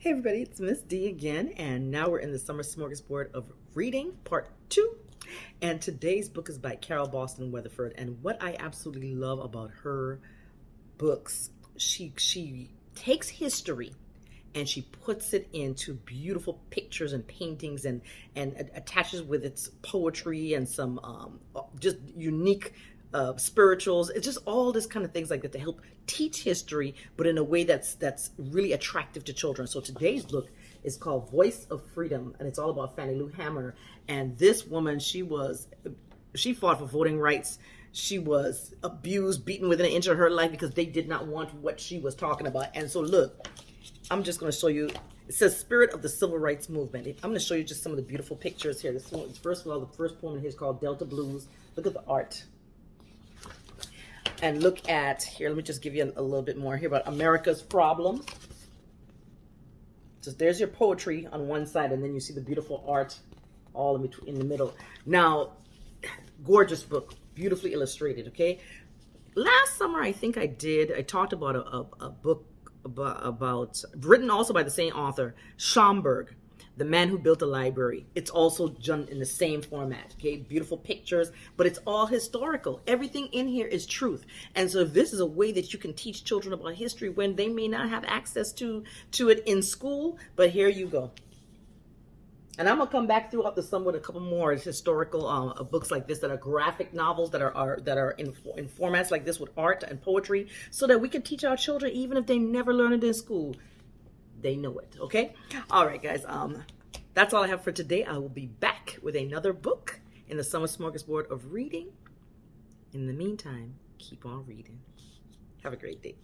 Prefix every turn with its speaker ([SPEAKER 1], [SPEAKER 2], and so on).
[SPEAKER 1] Hey everybody, it's Miss D again, and now we're in the Summer Smorgasbord of Reading, Part 2. And today's book is by Carole Boston Weatherford, and what I absolutely love about her books, she she takes history and she puts it into beautiful pictures and paintings and and attaches with its poetry and some um, just unique uh, spirituals. It's just all this kind of things like that to help teach history, but in a way that's that's really attractive to children. So today's book is called Voice of Freedom, and it's all about Fannie Lou Hamer. And this woman, she was, she fought for voting rights. She was abused, beaten within an inch of her life because they did not want what she was talking about. And so look, I'm just going to show you. It says Spirit of the Civil Rights Movement. I'm going to show you just some of the beautiful pictures here. This one, first of all, the first poem here is called Delta Blues. Look at the art and look at, here, let me just give you a, a little bit more here about America's problems. So there's your poetry on one side, and then you see the beautiful art all in between in the middle. Now, gorgeous book, beautifully illustrated, okay? Last summer, I think I did, I talked about a, a, a book about, about, written also by the same author, Schomburg, the Man Who Built a Library. It's also done in the same format, okay? Beautiful pictures, but it's all historical. Everything in here is truth. And so this is a way that you can teach children about history when they may not have access to, to it in school, but here you go. And I'm gonna come back throughout the summer with a couple more historical uh, books like this that are graphic novels that are, are that are in, in formats like this with art and poetry, so that we can teach our children even if they never learn it in school they know it. Okay. All right, guys. Um, that's all I have for today. I will be back with another book in the summer smorgasbord of reading. In the meantime, keep on reading. Have a great day.